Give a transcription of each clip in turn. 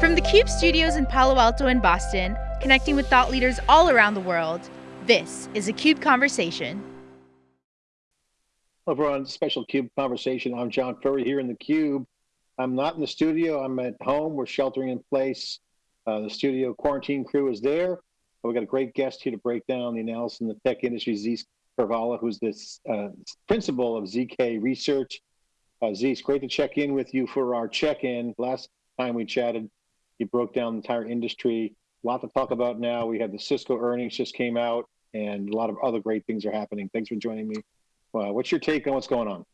From the CUBE studios in Palo Alto and Boston, connecting with thought leaders all around the world, this is a CUBE Conversation. Hello everyone, special CUBE Conversation. I'm John Furrier here in the CUBE. I'm not in the studio, I'm at home. We're sheltering in place. Uh, the studio quarantine crew is there. We've got a great guest here to break down the analysis in the tech industry, Zeus Kerravala, who's the uh, principal of ZK Research. Uh, great to check in with you for our check-in. Last time we chatted, you broke down the entire industry. A lot to talk about now. We had the Cisco earnings just came out, and a lot of other great things are happening. Thanks for joining me. Uh, what's your take on what's going on?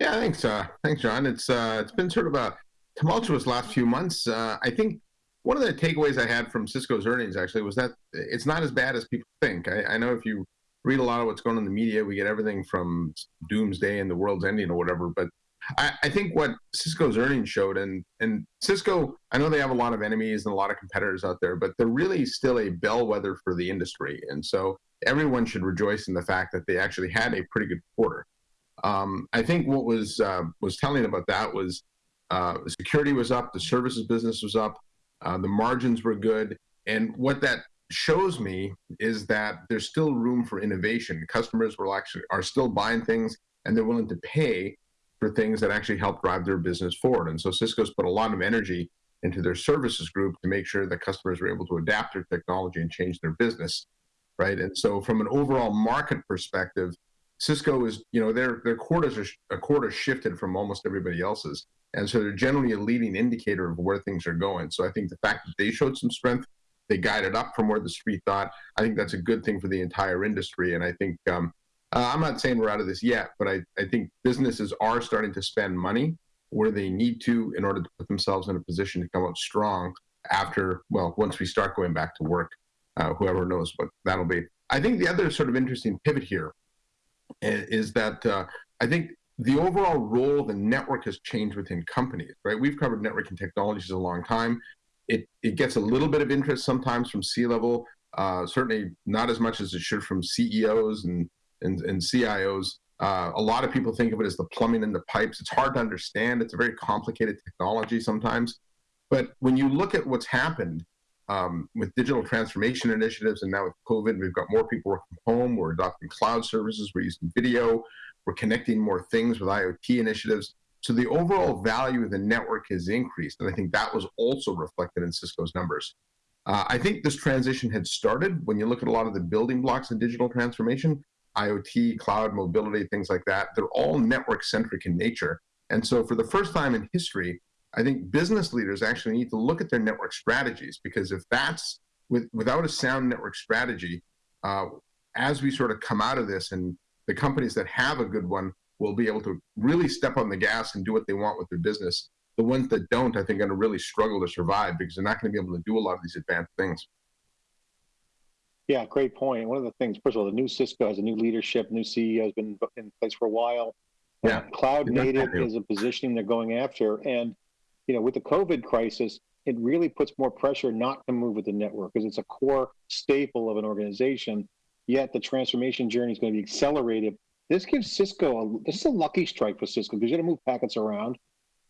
Yeah, thanks. Uh, thanks, John. It's uh, it's been sort of a tumultuous last few months. Uh, I think one of the takeaways I had from Cisco's earnings actually was that it's not as bad as people think. I, I know if you read a lot of what's going on in the media, we get everything from doomsday and the world's ending or whatever, but I, I, think what Cisco's earnings showed, and and Cisco, I know they have a lot of enemies and a lot of competitors out there, but they're really still a bellwether for the industry, and so everyone should rejoice in the fact that they actually had a pretty good quarter. Um, I think what was uh, was telling about that was uh, security was up, the services business was up, uh, the margins were good, and what that shows me is that there's still room for innovation. Customers will actually are still buying things, and they're willing to pay for things that actually help drive their business forward. And so Cisco's put a lot of energy into their services group to make sure that customers are able to adapt their technology and change their business, right? And so from an overall market perspective, Cisco is, you know, their their quarters are a quarter shifted from almost everybody else's, and so they're generally a leading indicator of where things are going. So I think the fact that they showed some strength, they guided up from where the street thought. I think that's a good thing for the entire industry, and I think um, uh, I'm not saying we're out of this yet, but I, I think businesses are starting to spend money where they need to in order to put themselves in a position to come out strong after, well, once we start going back to work, uh, whoever knows what that'll be. I think the other sort of interesting pivot here is that uh, I think the overall role of the network has changed within companies, right? We've covered networking technologies a long time. It, it gets a little bit of interest sometimes from C-level, uh, certainly not as much as it should from CEOs and and, and CIOs. Uh, a lot of people think of it as the plumbing and the pipes. It's hard to understand. It's a very complicated technology sometimes. But when you look at what's happened um, with digital transformation initiatives and now with COVID, we've got more people working home. We're adopting cloud services. We're using video. We're connecting more things with IoT initiatives. So the overall value of the network has increased. And I think that was also reflected in Cisco's numbers. Uh, I think this transition had started when you look at a lot of the building blocks of digital transformation. IoT, cloud, mobility, things like that, they're all network centric in nature. And so for the first time in history, I think business leaders actually need to look at their network strategies because if that's with, without a sound network strategy, uh, as we sort of come out of this and the companies that have a good one will be able to really step on the gas and do what they want with their business. The ones that don't, I think, are going to really struggle to survive because they're not going to be able to do a lot of these advanced things. Yeah, great point. One of the things, first of all, the new Cisco has a new leadership, new CEO has been in place for a while. Yeah, cloud native is a positioning they're going after, and you know, with the COVID crisis, it really puts more pressure not to move with the network because it's a core staple of an organization. Yet the transformation journey is going to be accelerated. This gives Cisco a, this is a lucky strike for Cisco because you got to move packets around,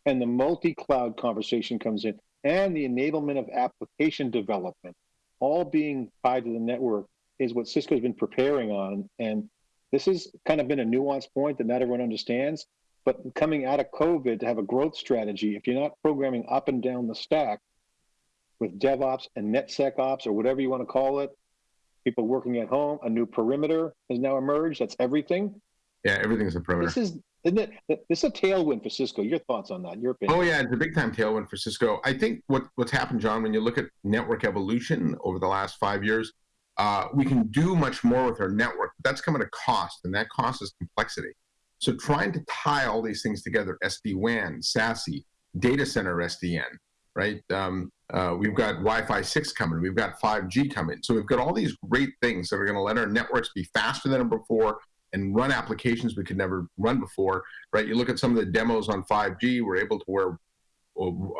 and the multi-cloud conversation comes in, and the enablement of application development all being tied to the network is what Cisco's been preparing on. And this has kind of been a nuanced point that not everyone understands. But coming out of COVID to have a growth strategy, if you're not programming up and down the stack with DevOps and NetSecOps or whatever you want to call it, people working at home, a new perimeter has now emerged. That's everything. Yeah, everything's a perimeter. This is This is a tailwind for Cisco. Your thoughts on that? Your opinion? Oh yeah, it's a big time tailwind for Cisco. I think what what's happened, John, when you look at network evolution over the last five years, uh, we can do much more with our network. But that's coming at a cost, and that cost is complexity. So trying to tie all these things together, SD-WAN, SASE, data center SDN, right? Um, uh, we've got Wi-Fi 6 coming. We've got 5G coming. So we've got all these great things that are going to let our networks be faster than before, and run applications we could never run before, right? You look at some of the demos on 5G, we're able to wear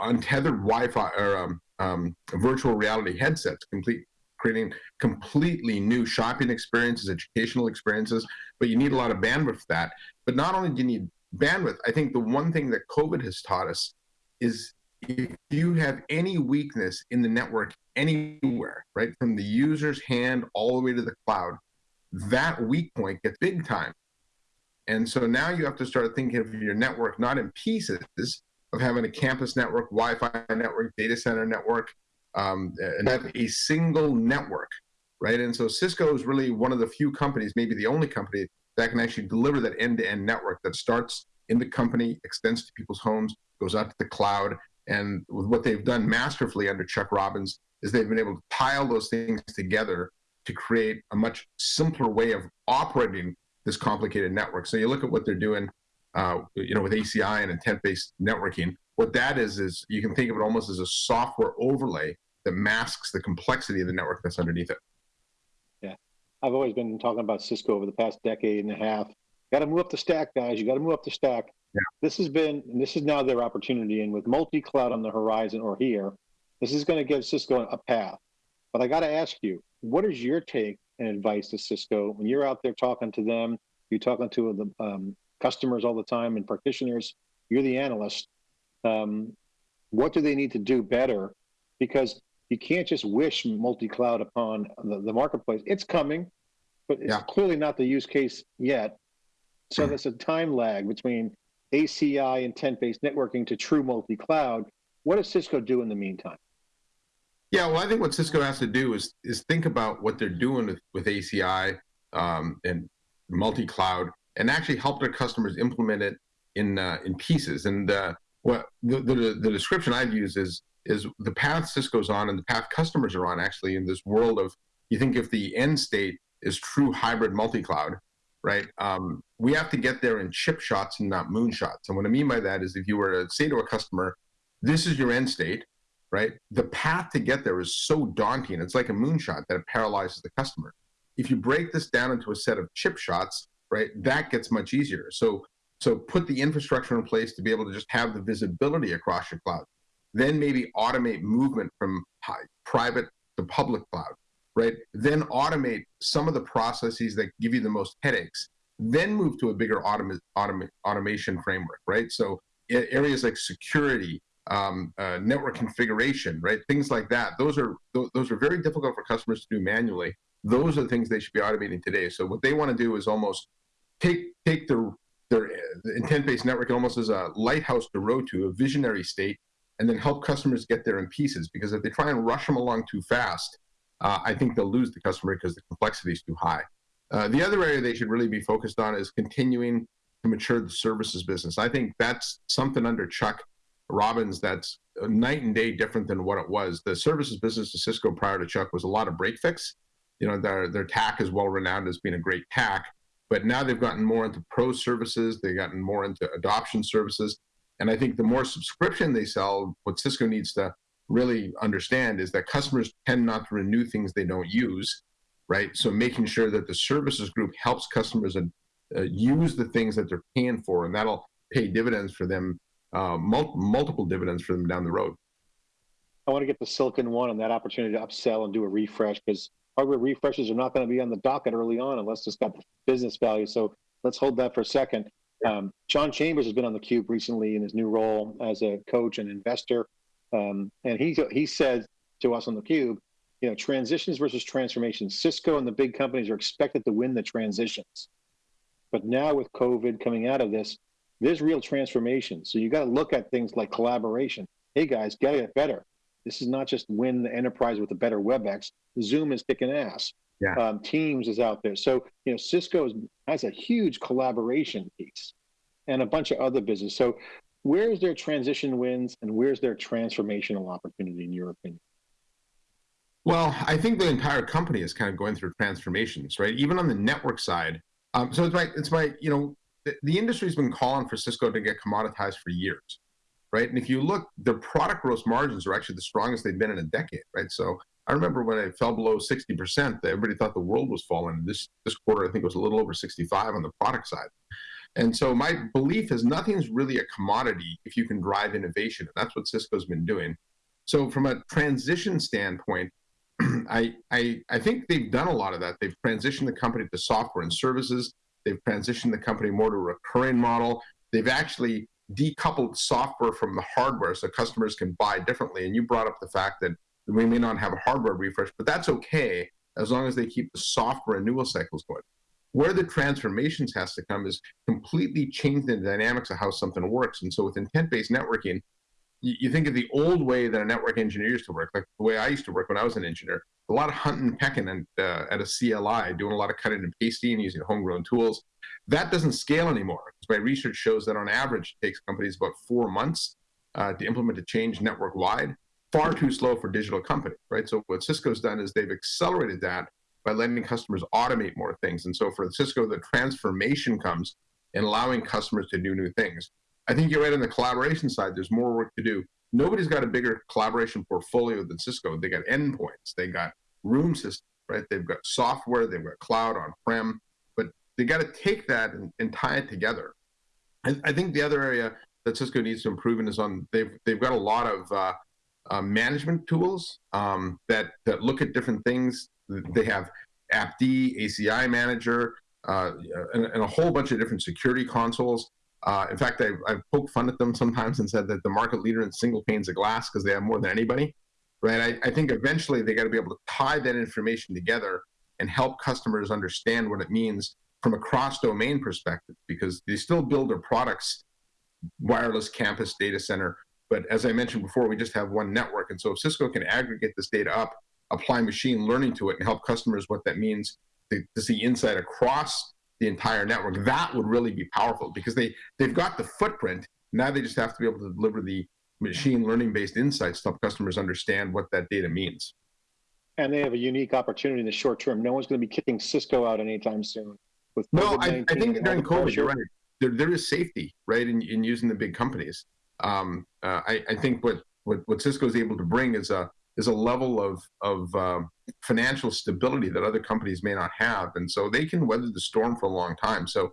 untethered Wi-Fi or um, um, virtual reality headsets, complete creating completely new shopping experiences, educational experiences, but you need a lot of bandwidth for that. But not only do you need bandwidth, I think the one thing that COVID has taught us is if you have any weakness in the network anywhere, right, from the user's hand all the way to the cloud, that weak point gets big time. And so now you have to start thinking of your network not in pieces of having a campus network, Wi-Fi network, data center network, um, and have a single network, right? And so Cisco is really one of the few companies, maybe the only company that can actually deliver that end-to-end network that starts in the company, extends to people's homes, goes out to the cloud. And what they've done masterfully under Chuck Robbins is they've been able to pile those things together to create a much simpler way of operating this complicated network. So you look at what they're doing, uh, you know, with ACI and intent-based networking. What that is is you can think of it almost as a software overlay that masks the complexity of the network that's underneath it. Yeah, I've always been talking about Cisco over the past decade and a half. Got to move up the stack, guys. You got to move up the stack. Yeah. This has been, and this is now their opportunity. And with multi-cloud on the horizon or here, this is going to give Cisco a path. But I got to ask you, what is your take and advice to Cisco when you're out there talking to them? You're talking to the um, customers all the time and practitioners. You're the analyst. Um, what do they need to do better? Because you can't just wish multi-cloud upon the, the marketplace. It's coming, but it's yeah. clearly not the use case yet. So there's a time lag between ACI intent-based networking to true multi-cloud. What does Cisco do in the meantime? Yeah, well, I think what Cisco has to do is is think about what they're doing with, with ACI um, and multi-cloud, and actually help their customers implement it in uh, in pieces. And uh, what the, the, the description I've used is is the path Cisco's on and the path customers are on actually in this world of you think if the end state is true hybrid multi-cloud, right? Um, we have to get there in chip shots and not moonshots. And what I mean by that is if you were to say to a customer, this is your end state, right? The path to get there is so daunting. It's like a moonshot that it paralyzes the customer. If you break this down into a set of chip shots, right, that gets much easier. So, so put the infrastructure in place to be able to just have the visibility across your cloud. Then maybe automate movement from high, private to public cloud, right? Then automate some of the processes that give you the most headaches. Then move to a bigger automa automa automation framework, right? So areas like security, um, uh, network configuration, right? Things like that. Those are th those are very difficult for customers to do manually. Those are the things they should be automating today. So what they want to do is almost take take their their intent-based network almost as a lighthouse to row to, a visionary state, and then help customers get there in pieces. Because if they try and rush them along too fast, uh, I think they'll lose the customer because the complexity is too high. Uh, the other area they should really be focused on is continuing to mature the services business. I think that's something under Chuck Robbins that's night and day different than what it was. The services business of Cisco prior to Chuck was a lot of break fix. You know, their, their TAC is well renowned as being a great TAC, but now they've gotten more into pro services, they've gotten more into adoption services. And I think the more subscription they sell, what Cisco needs to really understand is that customers tend not to renew things they don't use, right? So making sure that the services group helps customers uh, use the things that they're paying for, and that'll pay dividends for them uh, mul multiple dividends for them down the road. I want to get the Silicon One and that opportunity to upsell and do a refresh because hardware refreshes are not going to be on the docket early on unless it's got business value. So let's hold that for a second. Um, John Chambers has been on the cube recently in his new role as a coach and investor, um, and he he said to us on the cube, you know, transitions versus transformations. Cisco and the big companies are expected to win the transitions, but now with COVID coming out of this, there's real transformation. So you got to look at things like collaboration. Hey guys, get it better. This is not just win the enterprise with a better WebEx. Zoom is kicking ass. Yeah. Um, Teams is out there. So you know, Cisco has a huge collaboration piece, and a bunch of other business. So where's their transition wins, and where's their transformational opportunity, in your opinion? Well, I think the entire company is kind of going through transformations, right? Even on the network side. Um, so it's my, it's my, you know, the, the industry's been calling for Cisco to get commoditized for years, right? And if you look, their product gross margins are actually the strongest they've been in a decade, right? So I remember when it fell below 60%, everybody thought the world was falling. This this quarter, I think, it was a little over 65 on the product side. And so my belief is nothing's really a commodity if you can drive innovation. And that's what Cisco's been doing. So from a transition standpoint, I, I, I think they've done a lot of that. They've transitioned the company to software and services. They've transitioned the company more to a recurring model. They've actually decoupled software from the hardware so customers can buy differently. And you brought up the fact that we may not have a hardware refresh, but that's okay as long as they keep the software renewal cycles going. Where the transformations has to come is completely change the dynamics of how something works. And so with intent-based networking, you, think of the old way that a network engineer used to work, like the way I used to work when I was an engineer, a lot of hunting and pecking and, uh, at a CLI, doing a lot of cutting and pasting using homegrown tools. That doesn't scale anymore my research shows that on average it takes companies about four months uh, to implement a change network wide. Far too slow for digital companies, right? So what Cisco's done is they've accelerated that by letting customers automate more things. And so for Cisco, the transformation comes in allowing customers to do new things. I think you're right on the collaboration side. There's more work to do. Nobody's got a bigger collaboration portfolio than Cisco. They got endpoints, they got room systems, right? They've got software, they've got cloud on prem, but they got to take that and, and, tie it together. I, I, think the other area that Cisco needs to improve in is on they've they've got a lot of uh, uh, management tools um, that that look at different things they have AppD, ACI Manager, uh, and, and, a whole bunch of different security consoles. Uh, in fact, I, I've poked fun at them sometimes and said that the market leader in single panes of glass because they have more than anybody, right? I, I think eventually they got to be able to tie that information together and help customers understand what it means from a cross-domain perspective because they still build their products wireless campus data center but as i mentioned before we just have one network and so if cisco can aggregate this data up apply machine learning to it and help customers what that means to, to see insight across the entire network, that would really be powerful because they, they've got the footprint. Now they just have to be able to deliver the machine learning based insights to help customers understand what that data means. And they have a unique opportunity in the short term. No one's going to be kicking Cisco out anytime soon. With no, I, I, think during COVID, you're right. There, there is safety, right, in, in using the big companies. Um, uh, I, I think what, what, what Cisco is able to bring is a, is a level of of um, financial stability that other companies may not have, and so they can weather the storm for a long time. So,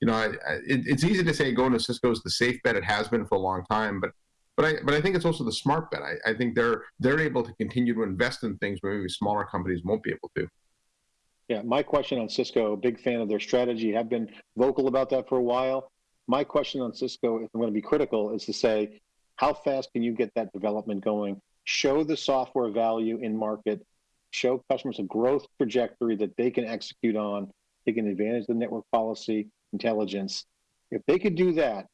you know, I, I, it, it's easy to say going to Cisco is the safe bet. It has been for a long time, but but I but I think it's also the smart bet. I, I think they're they're able to continue to invest in things where maybe smaller companies won't be able to. Yeah, my question on Cisco, big fan of their strategy, have been vocal about that for a while. My question on Cisco, if I'm going to be critical, is to say, how fast can you get that development going? show the software value in market, show customers a growth trajectory that they can execute on, taking advantage of the network policy intelligence. If they could do that,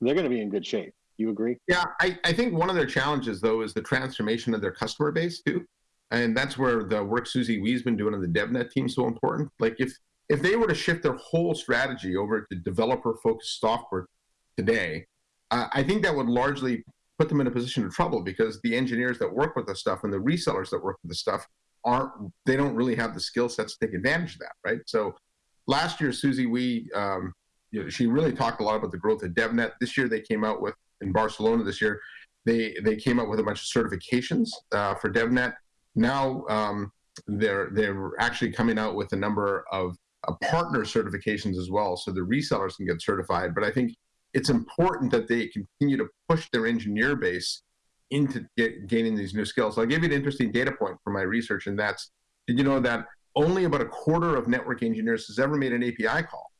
they're going to be in good shape. You agree? Yeah, I, I think one of their challenges though is the transformation of their customer base too. And that's where the work Susie Wee's been doing on the DevNet team is so important. Like if if they were to shift their whole strategy over to developer focused software today, uh, I think that would largely put them in a position of trouble because the engineers that work with the stuff and the resellers that work with the stuff aren't they don't really have the skill sets to take advantage of that right? So last year Susie Wee um, you know, she really talked a lot about the growth of devnet. This year they came out with in barcelona this year they they came out with a bunch of certifications uh, for devnet. Now um, they're they're actually coming out with a number of uh, partner certifications as well so the resellers can get certified. But i think it's important that they continue to push their engineer base into get, gaining these new skills. So I'll give you an interesting data point from my research, and that's did you know that only about a quarter of network engineers has ever made an API call,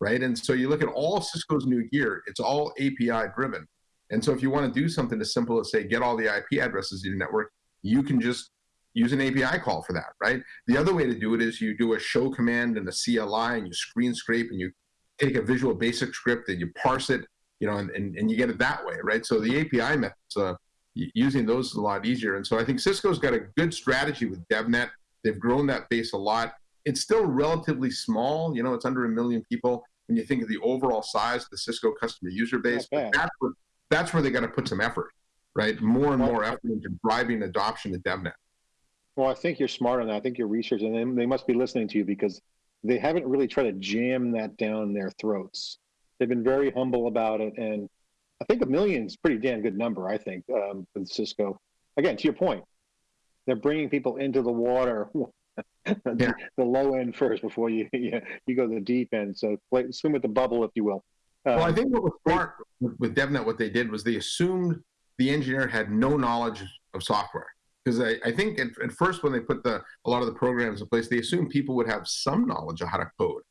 right? And so you look at all Cisco's new gear, it's all API driven. And so if you want to do something as simple as say get all the IP addresses in your network, you can just use an API call for that, right? The other way to do it is you do a show command and a CLI and you screen scrape and you take a visual basic script and you parse it, you know, and, and, and you get it that way, right? So the API methods, uh, using those is a lot easier. And so I think Cisco's got a good strategy with DevNet. They've grown that base a lot. It's still relatively small, you know, it's under a million people when you think of the overall size of the Cisco customer user base. But that's where, that's where they got to put some effort, right? More and more effort into driving adoption of DevNet. Well, I think you're smart on that. I think you're researching, and they must be listening to you because they haven't really tried to jam that down their throats. They've been very humble about it, and I think a million is a pretty damn good number. I think um, with Cisco. Again, to your point, they're bringing people into the water, yeah. the low end first before you you, you go to the deep end. So play, swim with the bubble, if you will. Um, well, I think what was smart with DevNet, what they did was they assumed the engineer had no knowledge of software because I, I, think at, at, first when they put the a lot of the programs in place, they assumed people would have some knowledge of how to code,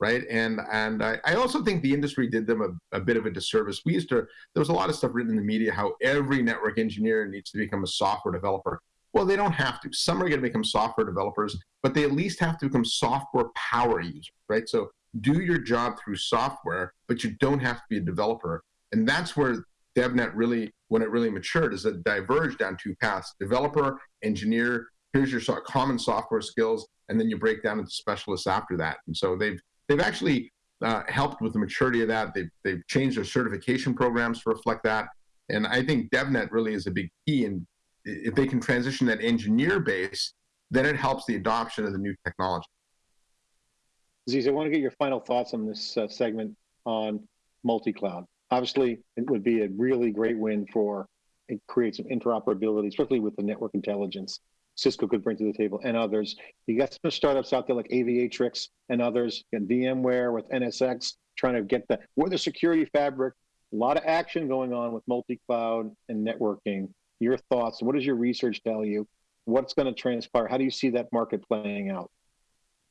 right? And and I, I also think the industry did them a, a bit of a disservice. We used to there was a lot of stuff written in the media how every network engineer needs to become a software developer. Well, they don't have to. Some are going to become software developers, but they at least have to become software power users, right? So do your job through software, but you don't have to be a developer. And that's where DevNet really, when it really matured, is it diverged down two paths: developer, engineer. Here's your common software skills, and then you break down into specialists after that. And so they've they've actually uh, helped with the maturity of that. They've they've changed their certification programs to reflect that. And I think DevNet really is a big key. And if they can transition that engineer base, then it helps the adoption of the new technology. Zeus, I want to get your final thoughts on this uh, segment on multi-cloud. Obviously, it would be a really great win for it creates some interoperability, especially with the network intelligence Cisco could bring to the table and others. You got some startups out there like Aviatrix and others, and VMware with NSX trying to get the, we're the security fabric. A lot of action going on with multi-cloud and networking. Your thoughts, what does your research tell you? What's going to transpire? How do you see that market playing out?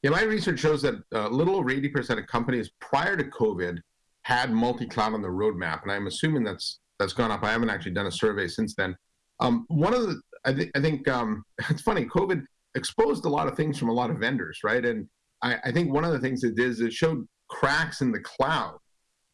Yeah, my research shows that a uh, little over 80% of companies prior to COVID had multi-cloud on the roadmap, and I'm assuming that's that's gone up. I haven't actually done a survey since then. Um, one of the, I think, I think um, it's funny. COVID exposed a lot of things from a lot of vendors, right? And I, I think one of the things it did is it showed cracks in the cloud.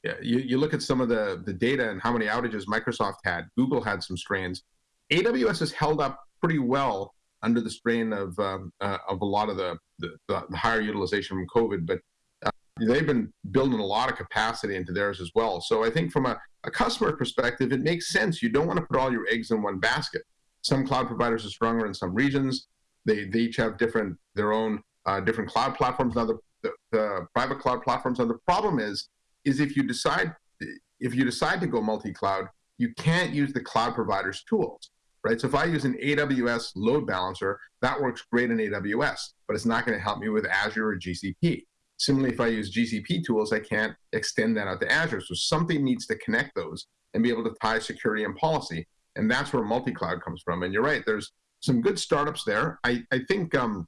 Yeah, you, you look at some of the the data and how many outages Microsoft had. Google had some strains. AWS has held up pretty well under the strain of um, uh, of a lot of the, the, the higher utilization from COVID, but uh, they've been building a lot of capacity into theirs as well. So I think from a, a customer perspective, it makes sense. You don't want to put all your eggs in one basket. Some cloud providers are stronger in some regions. They, they each have different their own uh, different cloud platforms. Now the, the, the private cloud platforms. Now the problem is is if you decide if you decide to go multi-cloud, you can't use the cloud provider's tools right? So if I use an AWS load balancer, that works great in AWS, but it's not going to help me with Azure or GCP. Similarly, if I use GCP tools, I can't extend that out to Azure. So something needs to connect those and be able to tie security and policy. And that's where multi-cloud comes from. And you're right, there's some good startups there. I, I think um,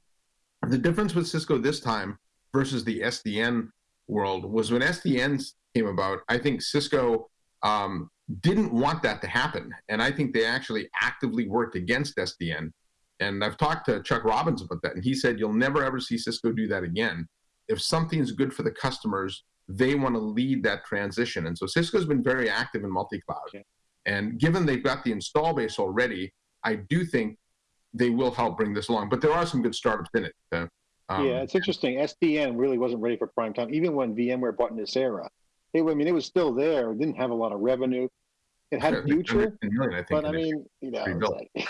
the difference with Cisco this time versus the SDN world was when SDN came about, I think Cisco um, didn't want that to happen. And I think they actually actively worked against SDN. And I've talked to Chuck Robbins about that, and he said, You'll never ever see Cisco do that again. If something's good for the customers, they want to lead that transition. And so Cisco's been very active in multi cloud. Okay. And given they've got the install base already, I do think they will help bring this along. But there are some good startups in it. Uh, um, yeah, it's interesting. SDN really wasn't ready for prime time, even when VMware bought Nicira. It, I mean, it was still there. It didn't have a lot of revenue. It had a future, million, I but I mean, you know, like,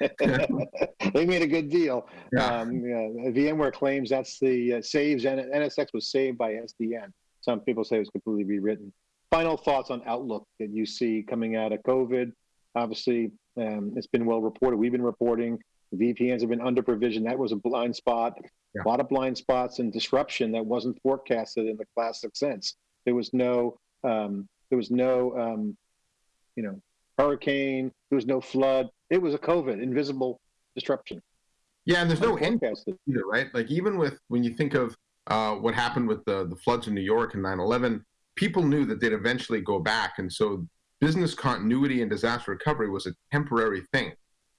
they made a good deal. Yeah. Um, yeah, VMware claims that's the uh, saves, and NSX was saved by SDN. Some people say it was completely rewritten. Final thoughts on outlook that you see coming out of COVID. Obviously, um, it's been well reported. We've been reporting VPNs have been under provision. That was a blind spot. Yeah. A lot of blind spots and disruption that wasn't forecasted in the classic sense. There was no um, there was no um, you know, hurricane. There was no flood. It was a COVID, invisible disruption. Yeah, and there's no end either, right? Like even with when you think of uh, what happened with the the floods in New York and 9/11, people knew that they'd eventually go back, and so business continuity and disaster recovery was a temporary thing.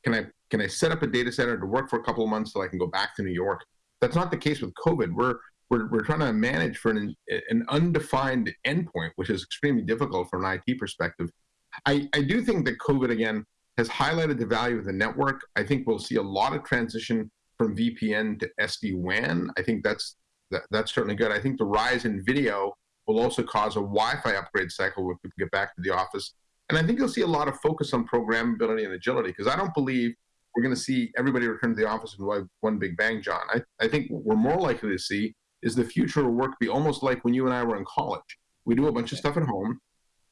Can I can I set up a data center to work for a couple of months so I can go back to New York? That's not the case with COVID. We're we're, we're trying to manage for an, an undefined endpoint, which is extremely difficult from an IT perspective. I, I do think that COVID again has highlighted the value of the network. I think we'll see a lot of transition from VPN to SD WAN. I think that's that, that's certainly good. I think the rise in video will also cause a Wi-Fi upgrade cycle when people get back to the office. And I think you'll see a lot of focus on programmability and agility because I don't believe we're going to see everybody return to the office in one big bang, John. I, I think what we're more likely to see is the future of work be almost like when you and I were in college. We do a bunch of stuff at home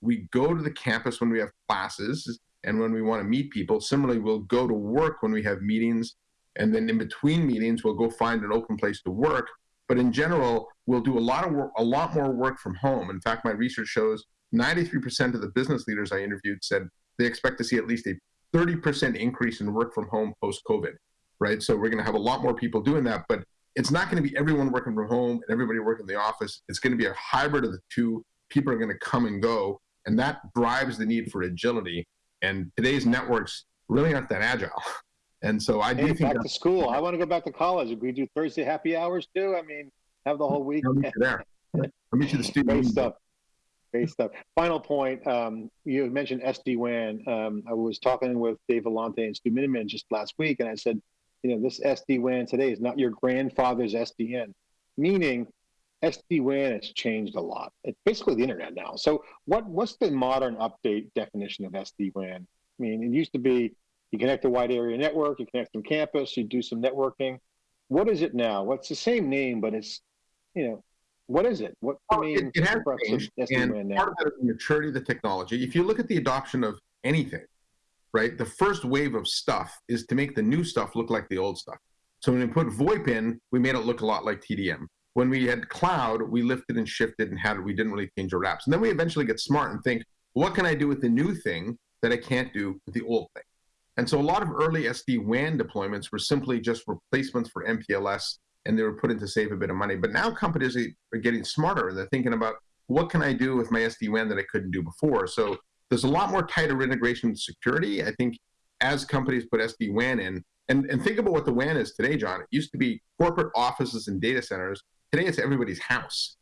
we go to the campus when we have classes and when we want to meet people. Similarly, we'll go to work when we have meetings. And then in between meetings, we'll go find an open place to work. But in general, we'll do a lot of work, a lot more work from home. In fact, my research shows 93% of the business leaders I interviewed said they expect to see at least a 30% increase in work from home post COVID, right? So we're going to have a lot more people doing that. But it's not going to be everyone working from home and everybody working in the office. It's going to be a hybrid of the two. People are going to come and go, and that drives the need for agility. And today's networks really aren't that agile. And so I do Hey, think back to school. I want to go back to college. If we do Thursday happy hours too, I mean, have the whole week. I'll meet you there. I'll meet you the student. Great stuff. Great stuff. Final point. Um, you mentioned SD WAN. Um, I was talking with Dave Vellante and Stu Miniman just last week, and I said, you know, this SD WAN today is not your grandfather's SDN, meaning SD WAN has changed a lot. It's basically the internet now. So, what what's the modern update definition of SD WAN? I mean, it used to be you connect a wide area network, you connect from campus, you do some networking. What is it now? What's the same name, but it's, you know, what is it? What I mean, it, it has changed, and now? part of that is the maturity of the technology. If you look at the adoption of anything, right, the first wave of stuff is to make the new stuff look like the old stuff. So when we put VoIP in, we made it look a lot like TDM. When we had cloud, we lifted and shifted and had it, we didn't really change our apps. And then we eventually get smart and think, what can I do with the new thing that I can't do with the old thing? And so a lot of early SD WAN deployments were simply just replacements for MPLS and they were put in to save a bit of money. But now companies are getting smarter and they're thinking about what can I do with my SD WAN that I couldn't do before. So there's a lot more tighter integration with security. I think as companies put SD WAN in, and, and think about what the WAN is today, John. It used to be corporate offices and data centers. Today it's everybody's house,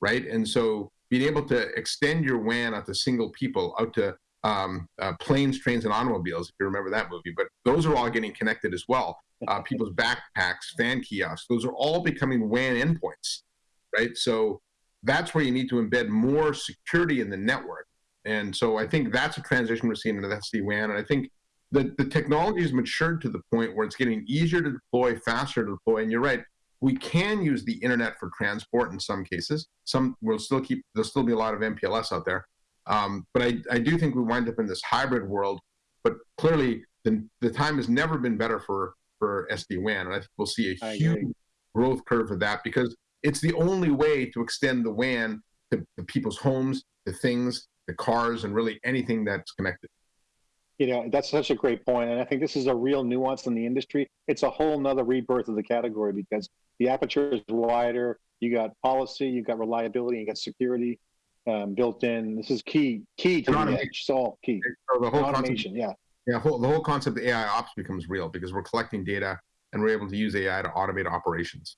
right? And so being able to extend your WAN out to single people, out to um, uh, planes, trains, and automobiles, if you remember that movie. But those are all getting connected as well. Uh, people's backpacks, fan kiosks, those are all becoming WAN endpoints, right? So that's where you need to embed more security in the network. And so I think that's a transition we're seeing into SD WAN. And I think the, the technology has matured to the point where it's getting easier to deploy, faster to deploy. And you're right, we can use the internet for transport in some cases. Some will still keep, there'll still be a lot of MPLS out there. Um, but I, I do think we wind up in this hybrid world. But clearly, the, the time has never been better for, for SD WAN. And I think we'll see a huge growth curve for that because it's the only way to extend the WAN to, to people's homes, to things, the cars, and really anything that's connected. You know, that's such a great point, and I think this is a real nuance in the industry. It's a whole nother rebirth of the category because the aperture is wider. You got policy, you got reliability, you got security um, built in. This is key, key to the automation. edge. It's all key. So the whole concept, yeah. yeah, whole, the whole concept of AI ops becomes real because we're collecting data and we're able to use AI to automate operations.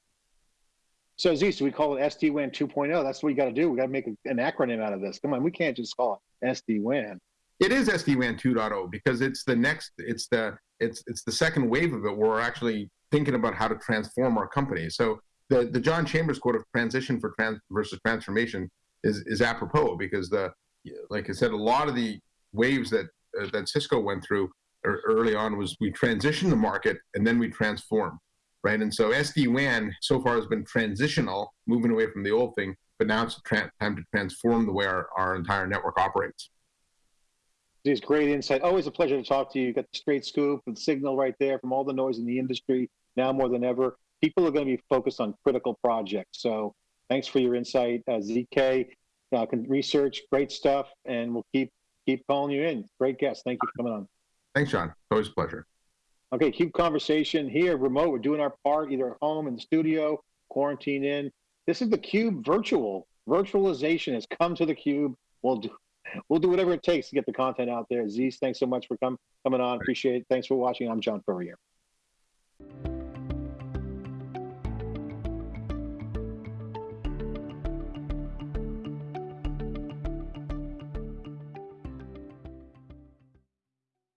So Z, so we call it SD-WAN 2.0. That's what we got to do. We got to make an acronym out of this. Come on, we can't just call it SD-WAN. It is SD-WAN 2.0 because it's the next, it's the it's it's the second wave of it where we're actually thinking about how to transform our company. So the the John Chambers quote of transition for trans versus transformation is is apropos because the like I said, a lot of the waves that uh, that Cisco went through er- early on was we transition the market and then we transform, right? And so SD-WAN so far has been transitional, moving away from the old thing, but now it's time to transform the way our, our entire network operates. These great insight. Always a pleasure to talk to you. You got the straight scoop and signal right there from all the noise in the industry. Now more than ever, people are going to be focused on critical projects. So thanks for your insight, uh, ZK. Uh, research, great stuff, and we'll keep keep calling you in. Great guest. Thank you for coming on. Thanks, John. Always a pleasure. Okay, Cube conversation here, remote. We're doing our part, either at home in the studio, quarantine in. This is the Cube virtual. Virtualization has come to the Cube. We'll do we'll do whatever it takes to get the content out there. Zeus, thanks so much for come, coming on. Appreciate it. Thanks for watching. I'm John Furrier.